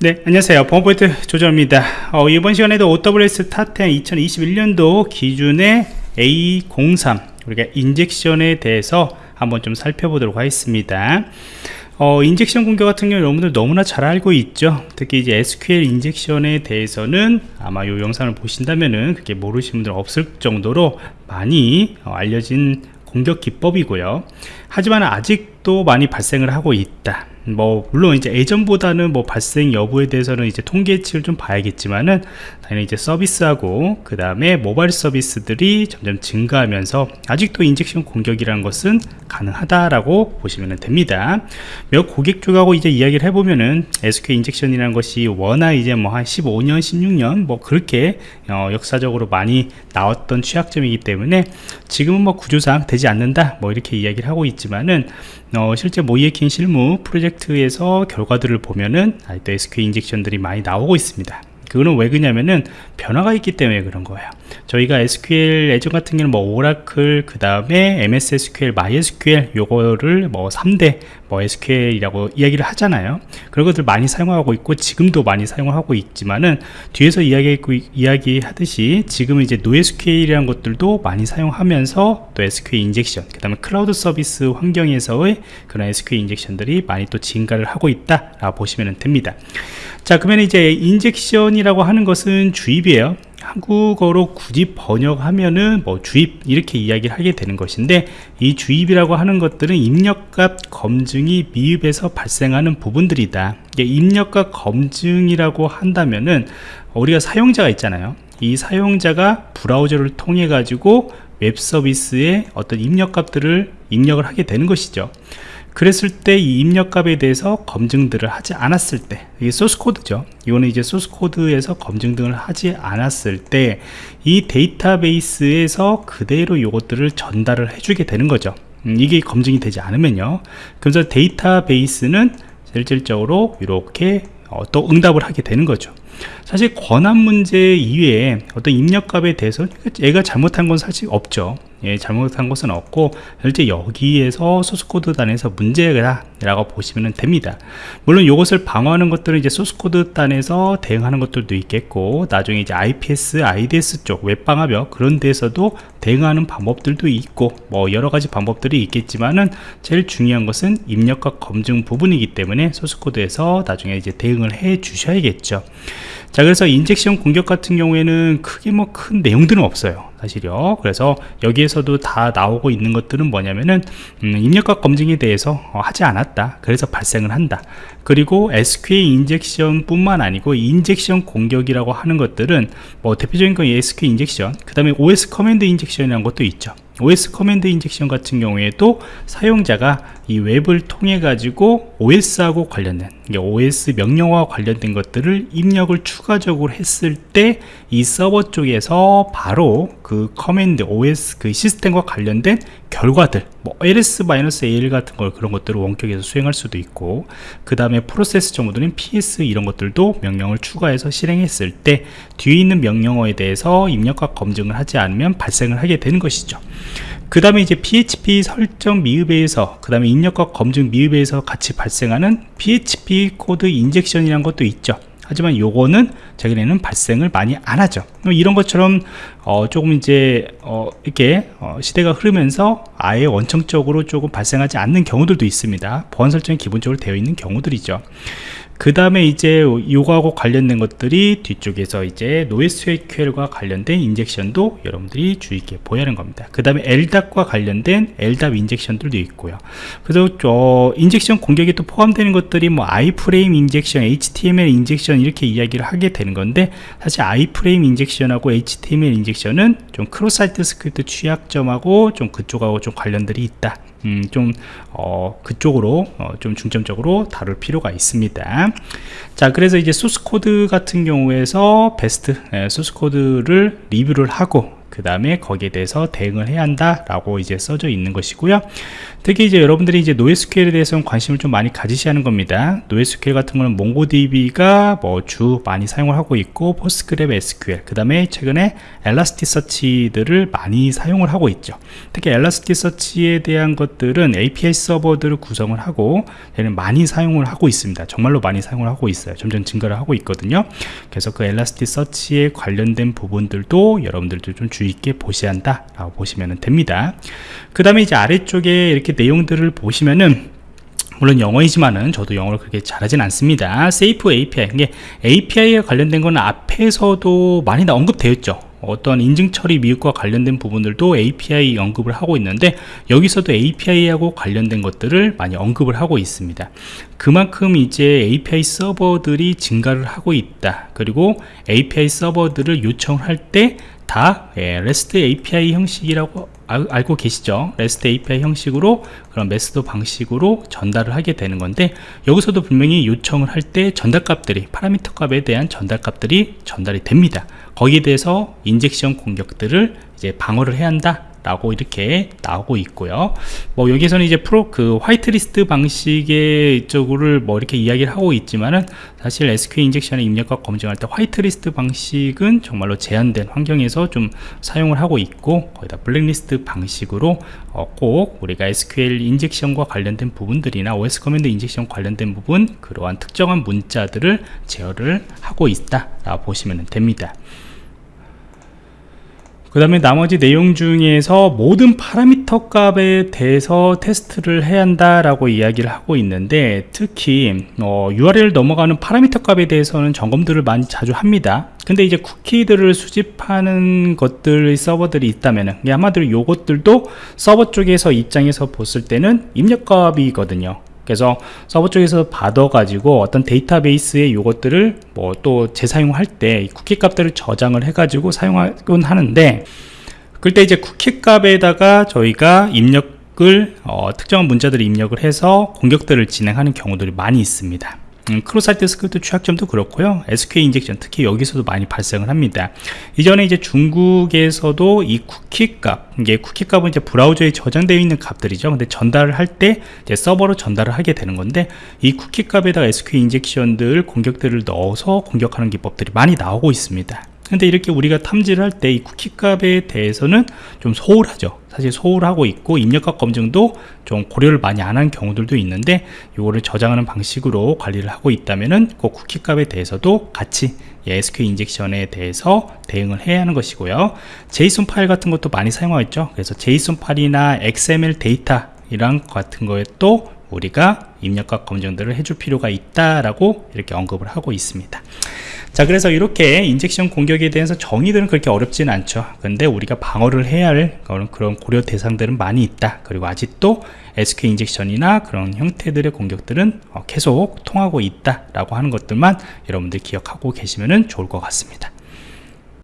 네 안녕하세요. 보안포인트 조정입니다. 어, 이번 시간에도 OWS 타10 2021년도 기준의 A03 우리가 인젝션에 대해서 한번 좀 살펴보도록 하겠습니다. 어, 인젝션 공격 같은 경우 여러분들 너무나 잘 알고 있죠? 특히 이제 SQL 인젝션에 대해서는 아마 이 영상을 보신다면은 그렇게 모르시는 분들 없을 정도로 많이 어, 알려진 공격 기법이고요. 하지만 아직도 많이 발생을 하고 있다 뭐 물론 이제 예전보다는 뭐 발생 여부에 대해서는 이제 통계치를 좀 봐야겠지만은 당연히 이제 서비스하고 그 다음에 모바일 서비스들이 점점 증가하면서 아직도 인젝션 공격이라는 것은 가능하다라고 보시면 됩니다. 몇 고객 쪽하고 이제 이야기를 해보면은 SQL 인젝션이라는 것이 워낙 이제 뭐 한 15년 16년 뭐 그렇게 어 역사적으로 많이 나왔던 취약점이기 때문에 지금은 뭐 구조상 되지 않는다 뭐 이렇게 이야기를 하고 있지만은 어 실제 모이에킨 실무 프로젝트에서 결과들을 보면은 아직도 SQL 인젝션들이 많이 나오고 있습니다 그거는 왜 그러냐면은 변화가 있기 때문에 그런 거예요. 저희가 SQL 예전 같은 경우는 뭐 Oracle 그 다음에 MS SQL, MySQL 요거를 뭐 3대 뭐 SQL이라고 이야기를 하잖아요. 그런 것들 많이 사용하고 있고 지금도 많이 사용하고 있지만은 뒤에서 이야기했고 이야기하듯이 지금은 이제 NoSQL이라는 것들도 많이 사용하면서 또 SQL injection 그 다음에 클라우드 서비스 환경에서의 그런 SQL 인젝션들이 많이 또 증가를 하고 있다 라고 보시면 됩니다 자 그러면 이제 injection이라고 하는 것은 주입이에요. 한국어로 굳이 번역하면은 뭐 주입 이렇게 이야기를 하게 되는 것인데 이 주입이라고 하는 것들은 입력값 검증이 미흡에서 발생하는 부분들이다. 입력값 검증이라고 한다면은 우리가 사용자가 있잖아요. 이 사용자가 브라우저를 통해 가지고 웹 서비스에 어떤 입력값들을 입력을 하게 되는 것이죠 그랬을 때 이 입력값에 대해서 검증들을 하지 않았을 때 이게 소스 코드죠. 이거는 이제 소스 코드에서 검증 등을 하지 않았을 때 이 데이터베이스에서 그대로 이것들을 전달을 해주게 되는 거죠. 음, 이게 검증이 되지 않으면요. 그래서 데이터베이스는 실질적으로 이렇게 어, 또 응답을 하게 되는 거죠. 사실 권한 문제 이외에 어떤 입력값에 대해서 얘가 잘못한 건 사실 없죠 예, 잘못한 것은 없고 실제 여기에서 소스코드 단에서 문제다 라고 보시면 됩니다. 물론 이것을 방어하는 것들은 이제 소스코드 단에서 대응하는 것들도 있겠고 나중에 이제 IPS, IDS 쪽 웹방화벽 그런 데서도 대응하는 방법들도 있고 뭐 여러가지 방법들이 있겠지만은 제일 중요한 것은 입력값 검증 부분이기 때문에 소스코드에서 나중에 이제 대응을 해 주셔야겠죠 자 그래서 injection 공격 같은 경우에는 크게 뭐 큰 내용들은 없어요 사실요. 그래서 여기에서도 다 나오고 있는 것들은 뭐냐면은 음, 입력값 검증에 대해서 어, 하지 않았다. 그래서 발생을 한다. 그리고 SQL injection 뿐만 아니고 injection 공격이라고 하는 것들은 뭐 대표적인 건 SQL injection 그 다음에 OS 커맨드 인젝션이라는 것도 있죠. OS command injection 같은 경우에도 사용자가 이 웹을 통해 가지고 OS하고 관련된 OS 명령어와 관련된 것들을 입력을 추가적으로 했을 때 이 서버 쪽에서 바로 그 command OS 그 시스템과 관련된 결과들 뭐 ls-al 같은 걸 그런 것들을 원격에서 수행할 수도 있고 그 다음에 프로세스 정보들은 ps 이런 것들도 명령을 추가해서 실행했을 때 뒤에 있는 명령어에 대해서 입력값 검증을 하지 않으면 발생을 하게 되는 것이죠 그 다음에 이제 PHP 설정 미흡에서 그 다음에 입력값 검증 미흡에서 같이 발생하는 PHP code injection이라는 것도 있죠. 하지만 요거는 최근에는 발생을 많이 안 하죠. 이런 것처럼 어 조금 이제 어 이렇게 어 시대가 흐르면서 아예 원천적으로 조금 발생하지 않는 경우들도 있습니다. 보안 설정이 기본적으로 되어 있는 경우들이죠 그 다음에 이제 요거하고 관련된 것들이 뒤쪽에서 이제 NoSQL과 관련된 injection도 여러분들이 주의 있게 보셔야 하는 겁니다. 그 다음에 LDAP과 관련된 LDAP 인젝션들도 있고요. 그래서 저 injection 공격에 또 포함되는 것들이 뭐 iFrame injection, HTML injection 이렇게 이야기를 하게 되는 건데 사실 iFrame 인젝션하고 HTML 인젝션은 좀 cross-site script 취약점하고 좀 그쪽하고 좀 관련들이 있다 음, 좀 어, 그쪽으로 어, 좀 중점적으로 다룰 필요가 있습니다. 자 그래서 이제 소스 코드 같은 경우에서 베스트 예, 소스 코드를 리뷰를 하고 그 다음에 거기에 대해서 대응을 해야 한다 라고 이제 써져 있는 것이고요. 특히 이제 여러분들이 이제 NoSQL에 대해서는 관심을 좀 많이 가지셔야 하는 겁니다. NoSQL 같은 거는 MongoDB가 뭐 주 많이 사용을 하고 있고 PostgreSQL, SQL, 그 다음에 최근에 엘라스티서치들을 많이 사용을 하고 있죠. 특히 엘라스티서치에 대한 것들은 API 서버들을 구성을 하고 많이 사용을 하고 있습니다. 정말로 많이 사용을 하고 있어요. 점점 증가를 하고 있거든요. 그래서 그 엘라스티서치에 관련된 부분들도 여러분들도 좀 주의 있게 보셔야 한다 라고 보시면 됩니다. 그 다음에 이제 아래쪽에 이렇게 내용들을 보시면은 물론 영어이지만은 저도 영어를 그렇게 잘하진 않습니다. 세이프 API 이게 API에 관련된 거는 앞에서도 많이 언급되어 있죠. 어떤 인증 처리 미흡과 관련된 부분들도 API 언급을 하고 있는데 여기서도 API하고 관련된 것들을 많이 언급을 하고 있습니다. 그만큼 이제 API 서버들이 증가를 하고 있다. 그리고 API 서버들을 요청할 때 다 REST API 형식이라고 알, 고 계시죠? REST API 형식으로 그런 메스도 방식으로 전달을 하게 되는 건데 여기서도 분명히 요청을 할 때 전달값들이 파라미터 값에 대한 전달값들이 전달이 됩니다. 거기에 대해서 injection 공격들을 이제 방어를 해야 한다 라고 이렇게 나오고 있고요. 뭐 여기서는 이제 프로 그 화이트리스트 방식의 쪽으로 뭐 이렇게 이야기를 하고 있지만은 사실 SQL 인젝션의 입력값 검증할 때 화이트리스트 방식은 정말로 제한된 환경에서 좀 사용을 하고 있고 거의 다 블랙리스트 방식으로 어 꼭 우리가 SQL 인젝션과 관련된 부분들이나 OS command injection 관련된 부분 그러한 특정한 문자들을 제어를 하고 있다 라고 보시면 됩니다 그 다음에 나머지 내용 중에서 모든 파라미터 값에 대해서 테스트를 해야 한다라고 이야기를 하고 있는데 특히 어, URL 넘어가는 파라미터 값에 대해서는 점검들을 많이 자주 합니다. 근데 이제 쿠키들을 수집하는 것들 서버들이 있다면 아마도 요것들도 서버 쪽에서 입장에서 봤을 때는 입력값이거든요 그래서 서버 쪽에서 받아 가지고 어떤 데이터베이스의 요것들을 뭐 또 재사용할 때 쿠키 값들을 저장을 해 가지고 사용하곤 하는데 그때 이제 쿠키 값에다가 저희가 입력을 어, 특정한 문자들을 입력을 해서 공격들을 진행하는 경우들이 많이 있습니다 음, cross-site script 취약점도 그렇고요. SQL injection 특히 여기서도 많이 발생을 합니다. 이전에 이제 중국에서도 이 쿠키 값 이게 쿠키 값은 이제 브라우저에 저장되어 있는 값들이죠. 근데 전달을 할 때 서버로 전달을 하게 되는 건데 이 쿠키 값에다가 SQL 인젝션들 공격들을 넣어서 공격하는 기법들이 많이 나오고 있습니다 근데 이렇게 우리가 탐지를 할 때 이 쿠키 값에 대해서는 좀 소홀하죠. 사실 소홀하고 있고 입력값 검증도 좀 고려를 많이 안 한 경우들도 있는데 이거를 저장하는 방식으로 관리를 하고 있다면은 그 쿠키 값에 대해서도 같이 SQL 인젝션에 대해서 대응을 해야 하는 것이고요. JSON 파일 같은 것도 많이 사용하고 있죠. 그래서 JSON 파일이나 XML 데이터 이랑 같은 거에 또 우리가 입력값 검증들을 해줄 필요가 있다라고 이렇게 언급을 하고 있습니다 자 그래서 이렇게 인젝션 공격에 대해서 정의들은 그렇게 어렵지는 않죠. 근데 우리가 방어를 해야 할 그런 고려 대상들은 많이 있다. 그리고 아직도 SQ 인젝션이나 그런 형태들의 공격들은 어, 계속 통하고 있다 라고 하는 것들만 여러분들 기억하고 계시면 좋을 것 같습니다